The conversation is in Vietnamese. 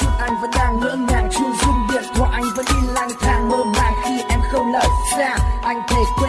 chút anh vẫn đang ngỡ ngàng chưa dung điện thoại anh vẫn đi lang thang mơ màng khi em không lời xa anh thề quên